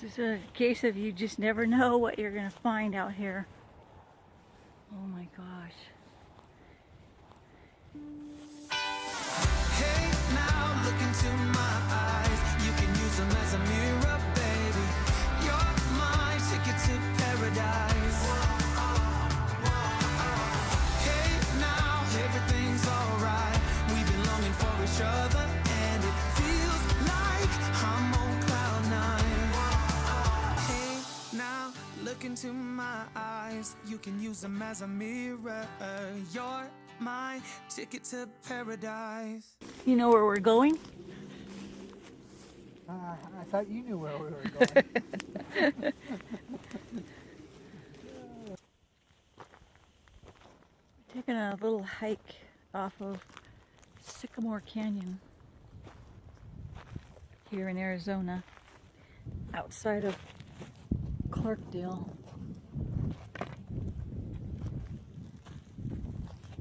This is a case of you just never know what you're going to find out here. Oh my gosh. Hey, now look into my eyes. You can use them as a mirror, baby. You're my ticket to paradise. Hey, now everything's alright. We've been longing for each other, look into my eyes. You can use them as a mirror. You're my ticket to paradise. You know where we're going? Uh, I thought you knew where we were going. Taking a little hike off of Sycamore Canyon here in Arizona, outside of Clarkdale.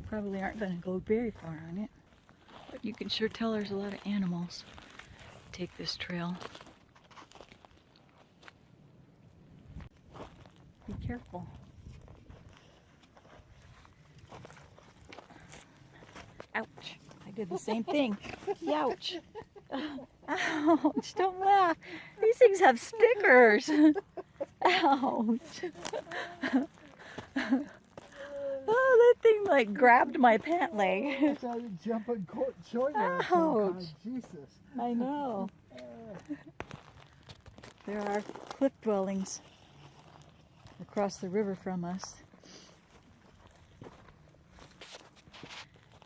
Probably aren't going to go very far on it, but you can sure tell there's a lot of animals take this trail. Be careful. Ouch. I did the same thing. Youch. Ouch. Don't laugh. These things have stickers. Ouch. Oh, that thing like grabbed my pant leg. I started jumping court short there. Oh, Ouch. Jesus. I know. There are cliff dwellings across the river from us.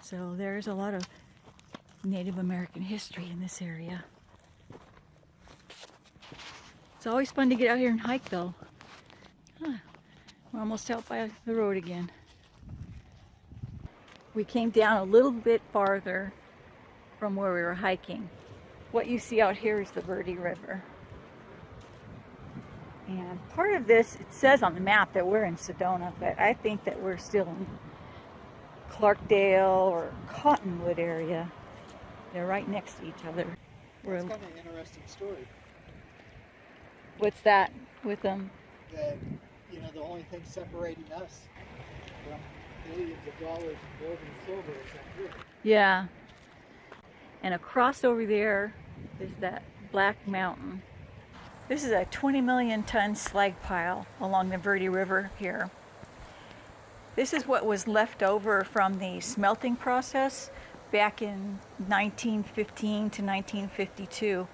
So there's a lot of Native American history in this area. It's always fun to get out here and hike though. Huh. We're almost out by the road again. We came down a little bit farther from where we were hiking. What you see out here is the Verde River. And part of this, it says on the map that we're in Sedona, but I think that we're still in Clarkdale or Cottonwood area. They're right next to each other. It's kind of an interesting story what's that with them? that, you know, the only thing separating us from billions of dollars in gold and silver is that river. Yeah. And across over there is that Black Mountain. This is a 20 million ton slag pile along the Verde River here. This is what was left over from the smelting process back in 1915 to 1952.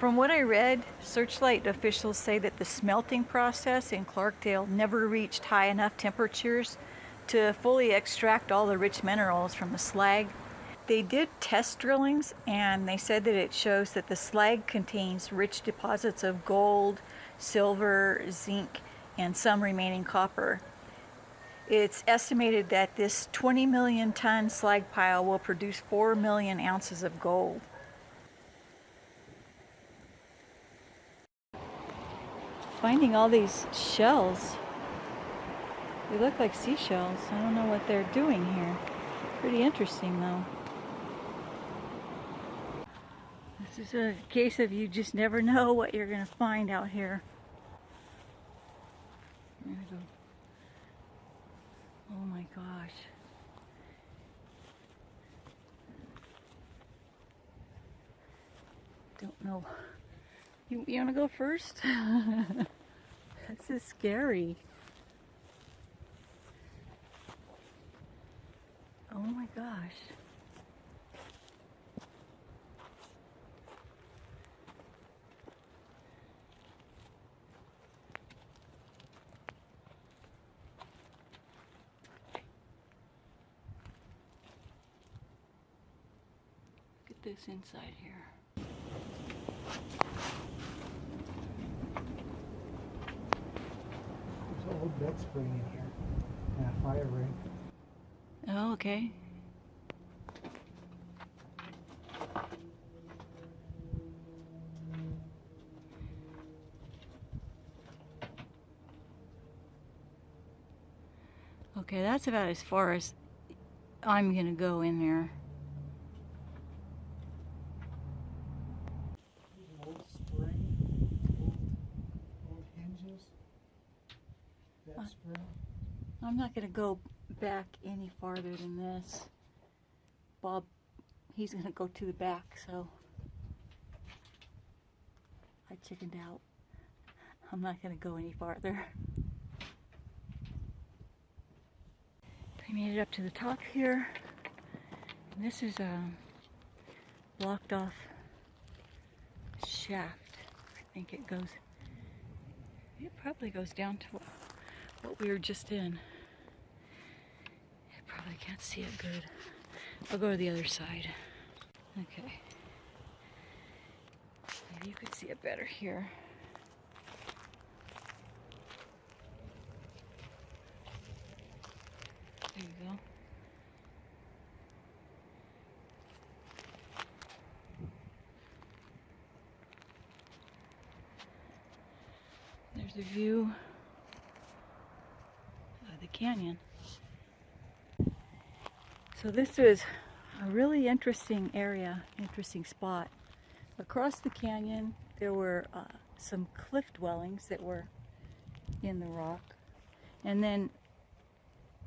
From what I read, Searchlight officials say that the smelting process in Clarkdale never reached high enough temperatures to fully extract all the rich minerals from the slag. They did test drillings and they said that it shows that the slag contains rich deposits of gold, silver, zinc, and some remaining copper. It's estimated that this 20 million ton slag pile will produce 4 million ounces of gold. Finding all these shells. They look like seashells. I don't know what they're doing here. Pretty interesting though. This is a case of you just never know what you're going to find out here. Oh my gosh. Don't know. You, you want to go first? this is scary. Oh my gosh. Get this inside here. There's an old bed spring in here and a fire ring. Oh, okay. Okay, that's about as far as I'm gonna go in there. There's an old spring. Spring. I'm not gonna go back any farther than this. Bob, he's gonna go to the back, so I chickened out. I'm not gonna go any farther. I made it up to the top here. And this is a blocked off shaft. I think it goes, it probably goes down to what we were just in. I probably can't see it good. I'll go to the other side. Okay. Maybe you could see it better here. There you go. There's the view canyon. So this is a really interesting area, interesting spot. Across the canyon, there were uh, some cliff dwellings that were in the rock. And then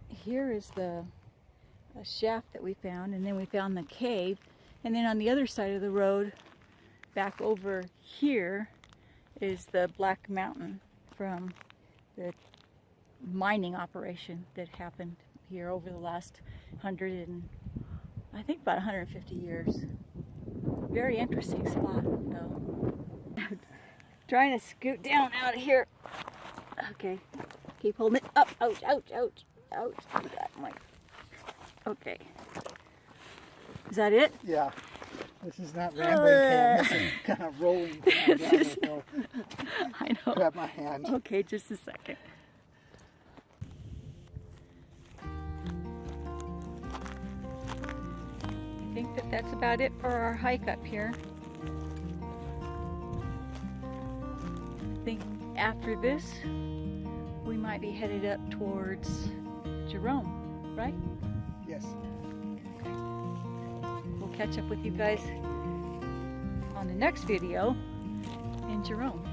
here is the shaft that we found, and then we found the cave. And then on the other side of the road, back over here, is the Black Mountain from the mining operation that happened here over the last hundred and I think about 150 years. Very interesting spot, though. Trying to scoot down out of here. Okay, keep holding it up. Ouch! Ouch! Ouch! Ouch! That might. Okay. Is that it? Yeah. This is not rambling Pam. This is kind of rolling down This is- I know. Grab my hand. Okay, just a second. Think that that's about it for our hike up here. I think after this, we might be headed up towards Jerome, right? Yes. We'll catch up with you guys on the next video in Jerome.